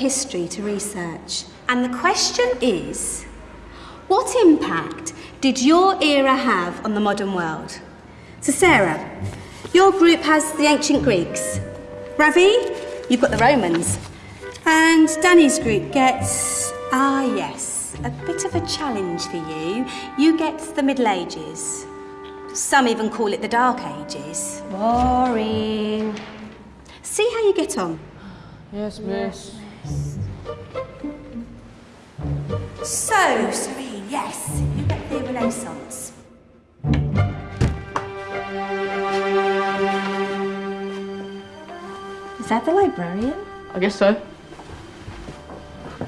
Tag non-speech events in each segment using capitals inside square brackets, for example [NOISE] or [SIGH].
history to research. And the question is what impact did your era have on the modern world? So, Sarah, your group has the ancient Greeks. Ravi, you've got the Romans. And Danny's group gets, ah, yes, a bit of a challenge for you. You get the Middle Ages. Some even call it the Dark Ages. Boring. See how you get on. Yes, miss. So, Serene, yes, you get the Renaissance. Is that the librarian? I guess so.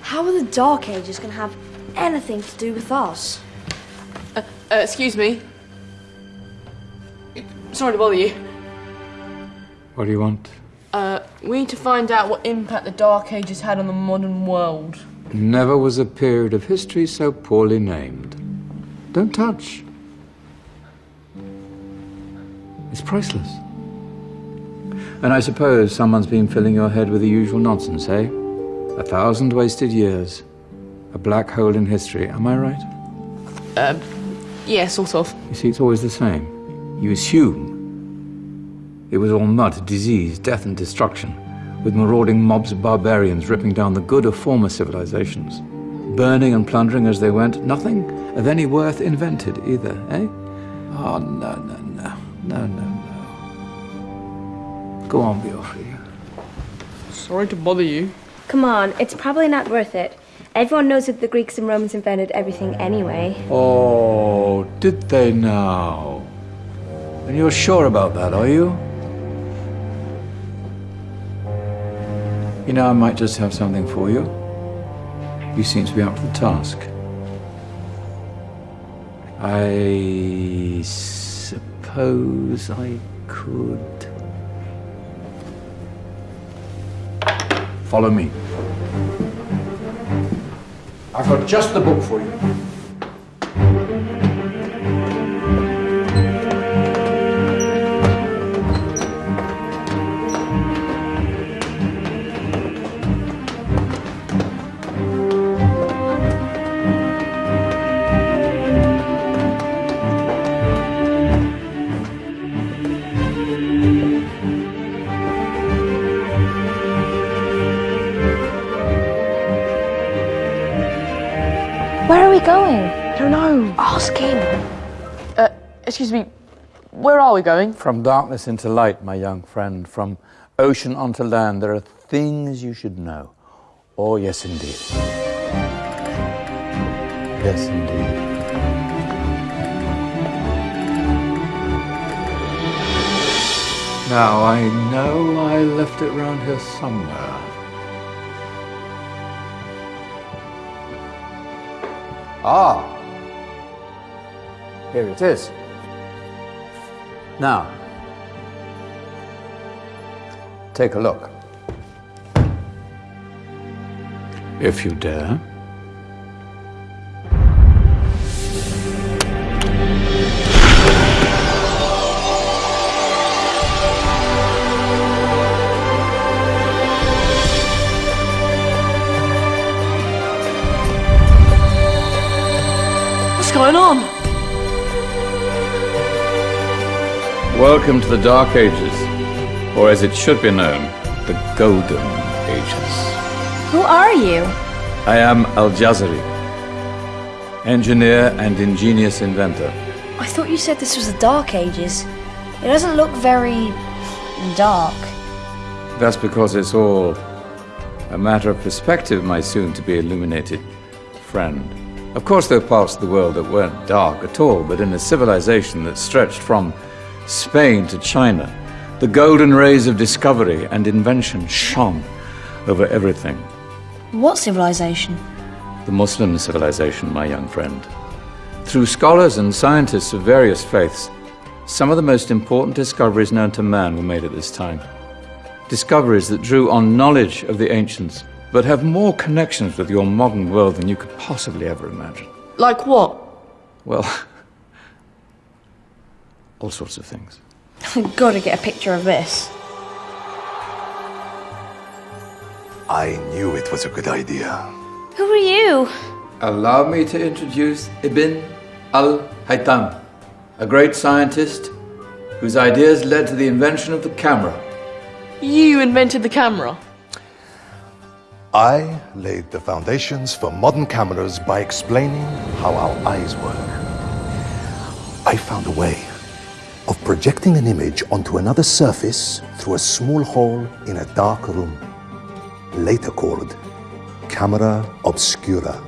How are the Dark Ages going to have anything to do with us? Uh, uh, excuse me. Sorry to bother you. What do you want? Uh, we need to find out what impact the Dark Ages had on the modern world. Never was a period of history so poorly named. Don't touch. It's priceless. And I suppose someone's been filling your head with the usual nonsense, eh? A thousand wasted years. A black hole in history, am I right? Um, yeah, sort of. You see, it's always the same. You assume it was all mud, disease, death, and destruction, with marauding mobs of barbarians ripping down the good of former civilizations, burning and plundering as they went. Nothing of any worth invented either, eh? Oh, no, no, no, no, no, no. Go on, Beofrey. Sorry to bother you. Come on, it's probably not worth it. Everyone knows that the Greeks and Romans invented everything anyway. Oh, did they now? And you're sure about that, are you? You know, I might just have something for you. You seem to be up to the task. I suppose I could. Follow me. I've got just the book for you. Going? I don't know. Ask him. Uh, excuse me. Where are we going? From darkness into light, my young friend, from ocean onto land, there are things you should know. Oh, yes, indeed. Yes, indeed. Now, I know I left it round here somewhere. Ah! Here it is. Now, take a look. If you dare. What's going on? Welcome to the Dark Ages, or as it should be known, the Golden Ages. Who are you? I am Al Jazari, engineer and ingenious inventor. I thought you said this was the Dark Ages. It doesn't look very dark. That's because it's all a matter of perspective, my soon to be illuminated friend. Of course, there were parts of the world that weren't dark at all, but in a civilization that stretched from Spain to China, the golden rays of discovery and invention shone over everything. What civilization? The Muslim civilization, my young friend. Through scholars and scientists of various faiths, some of the most important discoveries known to man were made at this time. Discoveries that drew on knowledge of the ancients, but have more connections with your modern world than you could possibly ever imagine. Like what? Well, [LAUGHS] all sorts of things. I've got to get a picture of this. I knew it was a good idea. Who are you? Allow me to introduce Ibn al-Haytham, a great scientist whose ideas led to the invention of the camera. You invented the camera. I laid the foundations for modern cameras by explaining how our eyes work. I found a way of projecting an image onto another surface through a small hole in a dark room, later called camera obscura.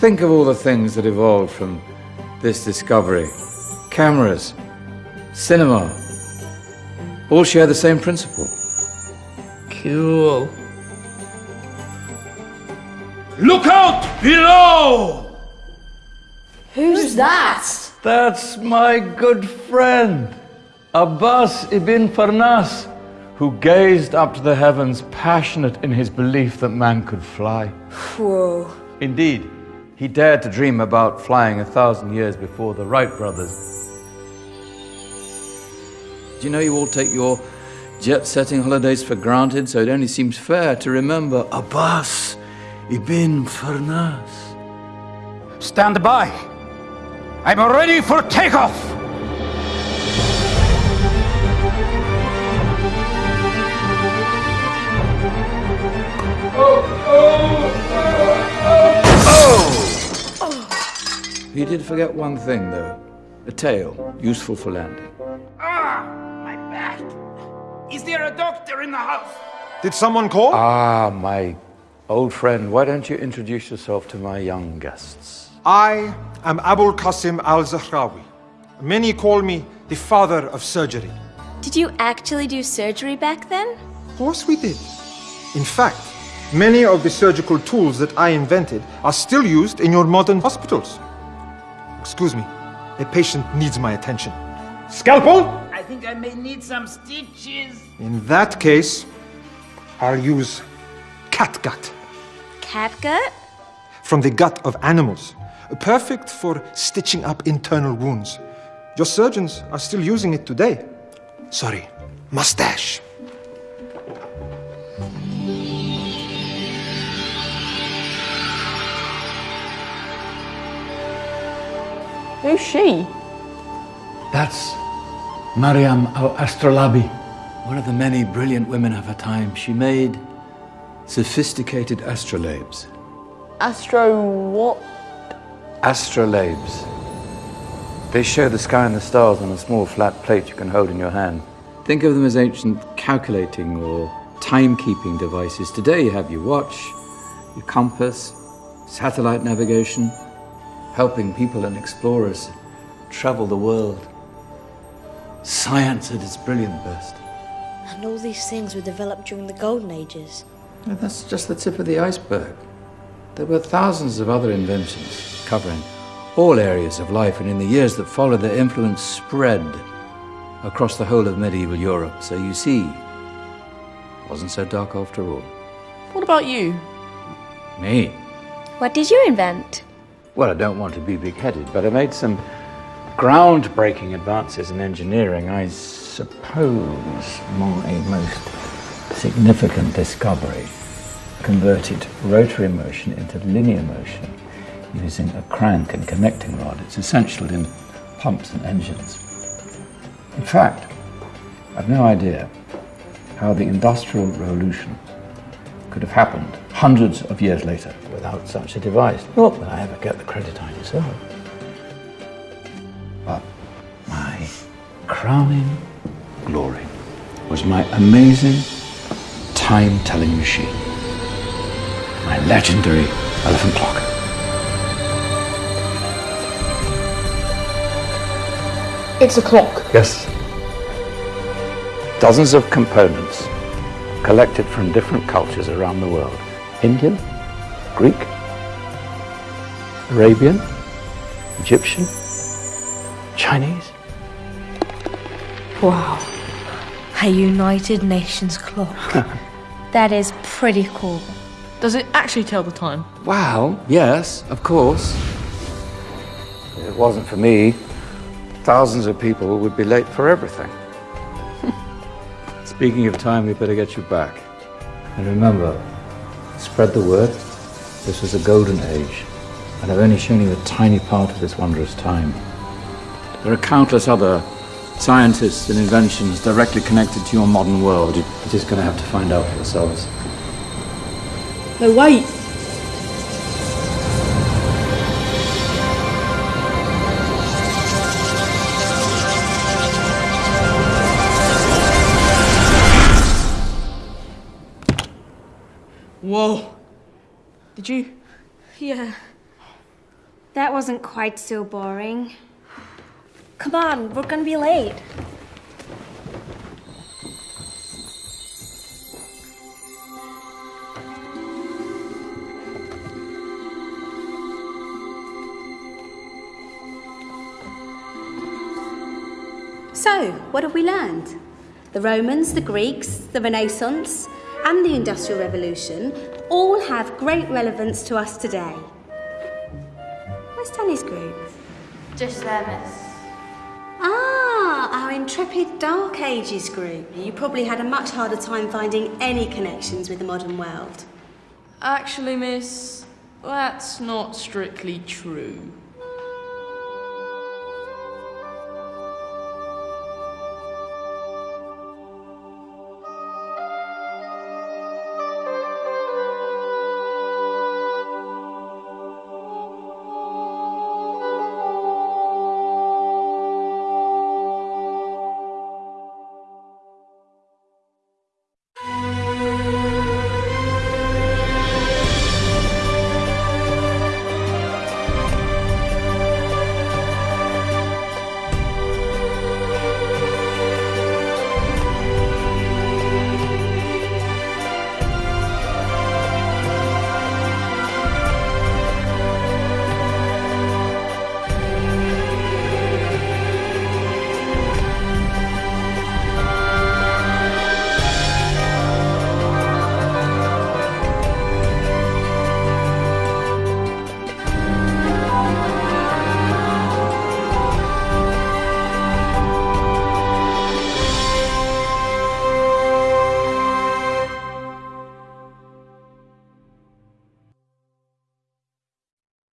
Think of all the things that evolved from this discovery. Cameras, cinema, all share the same principle. Cool. Look out below! Who's that? That's my good friend, Abbas ibn Firnas, who gazed up to the heavens, passionate in his belief that man could fly. Whoa. Indeed, he dared to dream about flying a thousand years before the Wright brothers. Do you know you all take your jet setting holidays for granted, so it only seems fair to remember Abbas ibn Firnas? Stand by. I'm ready for takeoff. Oh, oh, oh, He did forget one thing, though a tail, useful for landing. Ah, my back. Is there a doctor in the house? Did someone call? Ah, my old friend, why don't you introduce yourself to my young guests? I am Abul Qasim al Zahrawi. Many call me the father of surgery. Did you actually do surgery back then? Of course, we did. In fact, many of the surgical tools that I invented are still used in your modern hospitals. Excuse me, a patient needs my attention. Scalpel? I think I may need some stitches. In that case, I'll use catgut Catgut? from the gut of animals, perfect for stitching up internal wounds. Your surgeons are still using it today. Sorry, mustache. Who's she? That's Mariam al Astrolabi, one of the many brilliant women of her time. She made sophisticated astrolabes. Astro what? Astrolabes. They show the sky and the stars on a small flat plate you can hold in your hand. Think of them as ancient calculating or timekeeping devices. Today you have your watch, your compass, satellite navigation, helping people and explorers travel the world. Science at its brilliant best. And all these things were developed during the Golden Ages. And that's just the tip of the iceberg. There were thousands of other inventions covering all areas of life, and in the years that followed, their influence spread across the whole of medieval Europe. So you see, it wasn't so dark after all. What about you? Me? What did you invent? Well, I don't want to be big headed, but I made some groundbreaking advances in engineering. I suppose my most significant discovery converted rotary motion into linear motion using a crank and connecting rod. It's essential in pumps and engines. In fact, I've no idea how the Industrial Revolution could have happened hundreds of years later without such a device. Not that I ever get the credit I deserve. But my crowning glory was my amazing time telling machine, my legendary elephant clock. It's a clock. Yes. Dozens of components collected from different cultures around the world Indian, Greek, Arabian, Egyptian, Chinese. Wow. A United Nations clock. [LAUGHS] That is pretty cool. Does it actually tell the time? Wow, yes, of course. If it wasn't for me, thousands of people would be late for everything. [LAUGHS] Speaking of time, we better get you back. And remember, Spread the word. This was a golden age, and I've only shown you a tiny part of this wondrous time. There are countless other scientists and inventions directly connected to your modern world. You're just going to have to find out for yourselves. No, wait. Whoa. Did you? Yeah. That wasn't quite so boring. Come on, we're gonna be late. So, what have we learned? The Romans, the Greeks, the Renaissance, and the Industrial Revolution all have great relevance to us today. Where's Danny's group? Just there, miss. Intrepid Dark Ages group. You probably had a much harder time finding any connections with the modern world. Actually, miss, that's not strictly true.